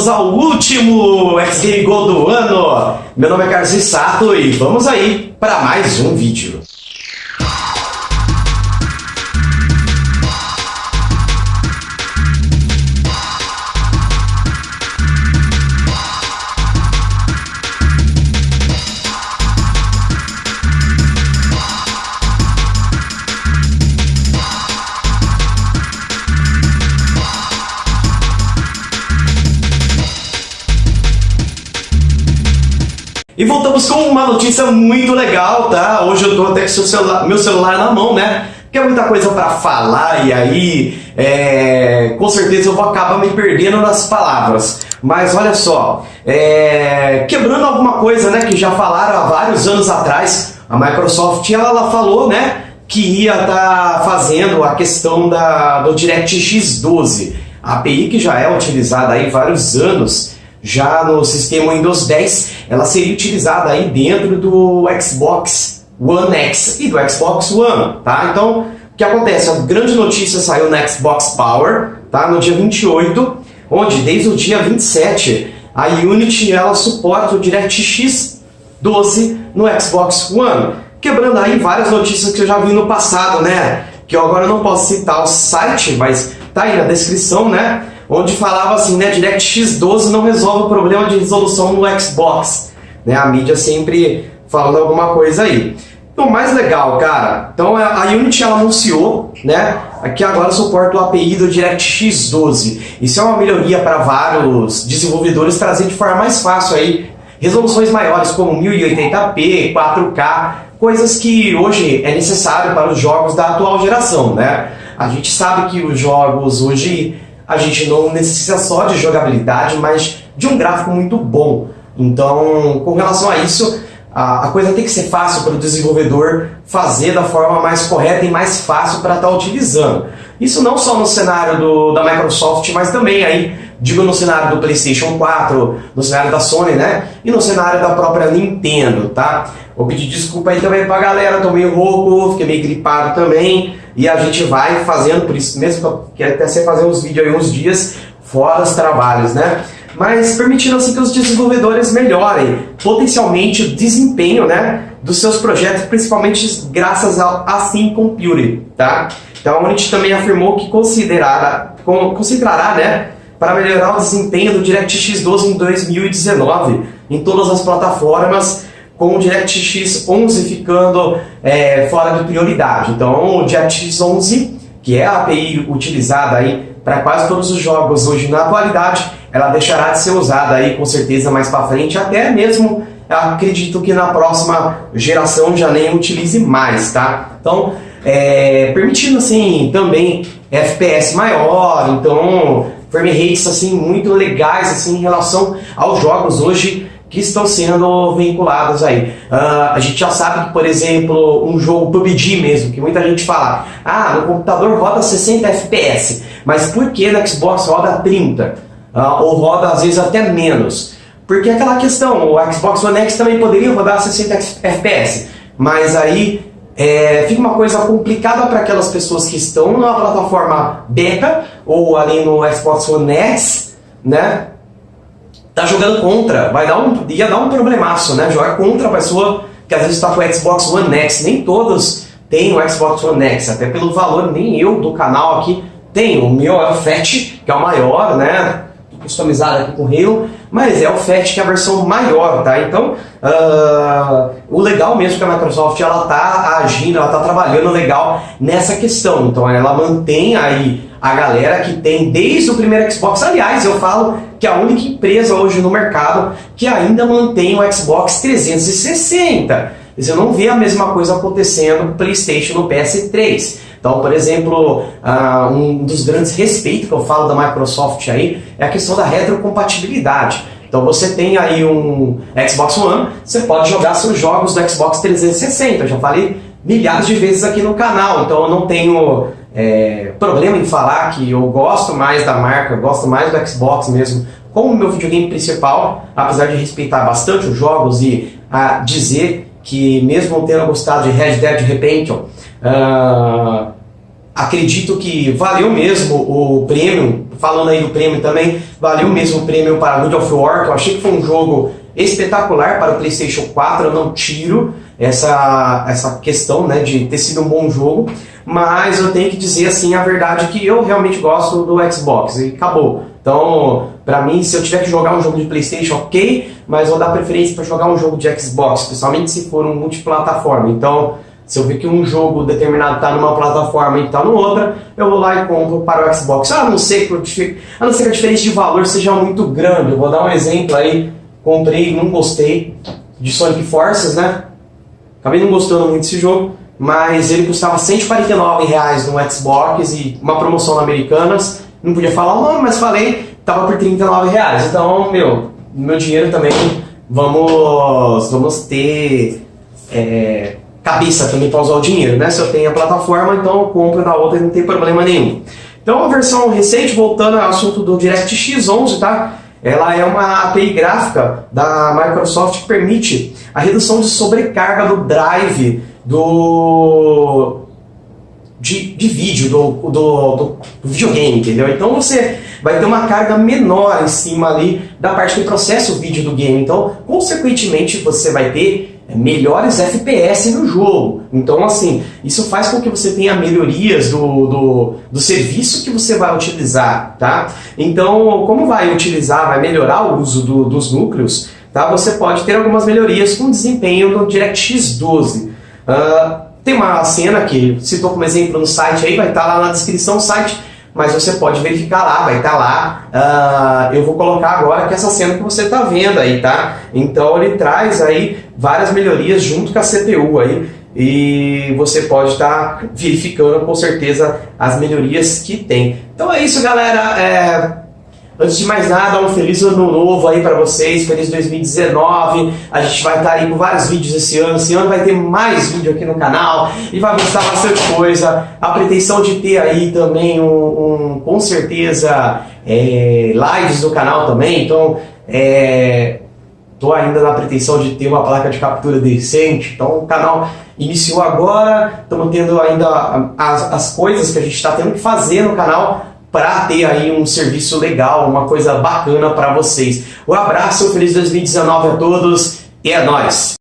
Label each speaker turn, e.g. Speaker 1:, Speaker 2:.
Speaker 1: chegamos ao último X Game Go do ano. Meu nome é Carlos Sato e vamos aí para mais um vídeo. E voltamos com uma notícia muito legal, tá? Hoje eu tô até com celular, meu celular na mão, né? Porque é muita coisa para falar e aí é, com certeza eu vou acabar me perdendo nas palavras. Mas olha só, é, quebrando alguma coisa né, que já falaram há vários anos atrás, a Microsoft ela, ela falou né, que ia estar tá fazendo a questão da, do DirectX 12, a API que já é utilizada aí vários anos já no sistema Windows 10, ela seria utilizada aí dentro do Xbox One X e do Xbox One, tá? Então, o que acontece? A grande notícia saiu no Xbox Power, tá? No dia 28, onde desde o dia 27 a Unity ela suporta o DirectX 12 no Xbox One, quebrando aí várias notícias que eu já vi no passado, né? Que eu agora não posso citar o site, mas tá aí na descrição, né? Onde falava assim, né, DirectX 12 não resolve o problema de resolução no Xbox. Né, a mídia sempre falando alguma coisa aí. Então, mais legal, cara, então a Unity anunciou, né, que agora suporta o API do DirectX 12. Isso é uma melhoria para vários desenvolvedores trazer de forma mais fácil aí resoluções maiores como 1080p, 4K, coisas que hoje é necessário para os jogos da atual geração, né? A gente sabe que os jogos hoje a gente não necessita só de jogabilidade, mas de um gráfico muito bom. Então, com relação a isso, a, coisa tem que ser fácil para o desenvolvedor fazer da forma mais correta e mais fácil para estar tá utilizando. Isso não só no cenário do, da Microsoft, mas também aí, digo no cenário do PlayStation 4, no cenário da Sony, né? E no cenário da própria Nintendo, tá? Vou pedir desculpa aí também pra galera, tô meio rouco, fiquei meio gripado também. E a gente vai fazendo, por isso mesmo que até ser fazer uns vídeos aí uns dias fora os trabalhos, né? Mas permitindo assim que os desenvolvedores melhorem potencialmente o desempenho, né, dos seus projetos, principalmente graças ao Assim Computing, tá? Então a Unity também afirmou que considerará, considerará, né, para melhorar o desempenho do DirectX 12 em 2019 em todas as plataformas com o DirectX 11 ficando é, fora de prioridade. Então, o DirectX 11, que é a API utilizada aí para quase todos os jogos hoje na atualidade, ela deixará de ser usada aí com certeza mais para frente, até mesmo acredito que na próxima geração já nem utilize mais, tá? Então, é, permitindo assim também FPS maior, então frame rates assim muito legais assim em relação aos jogos hoje que estão sendo vinculadas aí. Uh, a gente já sabe que, por exemplo, um jogo PUBG mesmo, que muita gente fala, ah, no computador roda 60 FPS, mas por que no Xbox roda 30? Uh, ah, ou roda às vezes até menos? Porque é aquela questão, o Xbox One X também poderia rodar 60 FPS, mas aí é, fica uma coisa complicada para aquelas pessoas que estão na plataforma beta ou ali no Xbox One X, né? Tá jogando contra, vai dar um, ia dar um problemaço, né? Jogar contra a pessoa que às vezes está com o Xbox One X. Nem todos têm o Xbox One X, até pelo valor, nem eu do canal aqui tenho. O meu é o Fat, que é o maior, né? Customizado aqui com Halo, mas é o Fat que é a versão maior, tá? Então, uh, o legal mesmo que a Microsoft ela tá agindo, ela tá trabalhando legal nessa questão. Então, ela mantém aí a galera que tem desde o primeiro Xbox. Aliás, eu falo que é a única empresa hoje no mercado que ainda mantém o Xbox 360. Você não vê a mesma coisa acontecendo no PlayStation no PS3. Então, por exemplo, uh, um dos grandes respeitos que eu falo da Microsoft aí é a questão da retrocompatibilidade. Então você tem aí um Xbox One, você pode jogar seus jogos do Xbox 360. Eu já falei milhares de vezes aqui no canal, então eu não tenho é, problema em falar que eu gosto mais da marca, eu gosto mais do Xbox mesmo, como meu videogame principal, apesar de respeitar bastante os jogos e a dizer que mesmo tendo gostado de Red Dead Redemption, uh, acredito que valeu mesmo o prêmio, falando aí do prêmio também, valeu mesmo o prêmio para God of War, que eu achei que foi um jogo espetacular para o PlayStation 4, eu não tiro essa, essa questão né, de ter sido um bom jogo, mas eu tenho que dizer assim a verdade que eu realmente gosto do Xbox e acabou. Então, para mim, se eu tiver que jogar um jogo de PlayStation, ok, mas vou dar preferência para jogar um jogo de Xbox, principalmente se for um multiplataforma. Então, se eu ver que um jogo determinado está numa plataforma e está no outra, eu vou lá e compro para o Xbox. A não ser que, a não ser que a diferença de valor seja muito grande. Eu vou dar um exemplo aí. Comprei, não gostei de Sonic Forces, né? Acabei não gostando muito desse jogo, mas ele custava 149 reais no Xbox e uma promoção na Americanas. Não podia falar o nome, mas falei, tava por 39 reais. Então, meu, meu dinheiro também, vamos, vamos ter é, cabeça também para usar o dinheiro, né? Se eu tenho a plataforma, então eu compro da outra e não tem problema nenhum. Então, a versão recente, voltando ao assunto do DirectX 11, tá? Ela é uma API gráfica da Microsoft que permite a redução de sobrecarga do drive do de, de vídeo, do, do, do, videogame, entendeu? Então você vai ter uma carga menor em cima ali da parte que processa o vídeo do game. Então, consequentemente, você vai ter melhores FPS no jogo. Então, assim, isso faz com que você tenha melhorias do, do, do, serviço que você vai utilizar, tá? Então, como vai utilizar, vai melhorar o uso do, dos núcleos, tá? Você pode ter algumas melhorias com desempenho do DirectX 12. Uh, tem uma cena que citou como exemplo no site aí, vai estar lá na descrição do site, mas você pode verificar lá, vai estar lá. Uh, eu vou colocar agora que essa cena que você está vendo aí, tá? Então ele traz aí várias melhorias junto com a CPU aí e você pode estar tá verificando com certeza as melhorias que tem. Então é isso, galera. É... Antes de mais nada, um feliz ano novo aí para vocês, feliz 2019. A gente vai estar tá aí com vários vídeos esse ano. Esse ano vai ter mais vídeo aqui no canal e vai mostrar bastante coisa. A pretensão de ter aí também um, um com certeza é, lives no canal também. Então, é, tô ainda na pretensão de ter uma placa de captura decente. Então, o canal iniciou agora. Estamos tendo ainda as, as coisas que a gente está tendo que fazer no canal para ter aí um serviço legal, uma coisa bacana para vocês. Um abraço, feliz 2019 a todos e é nóis!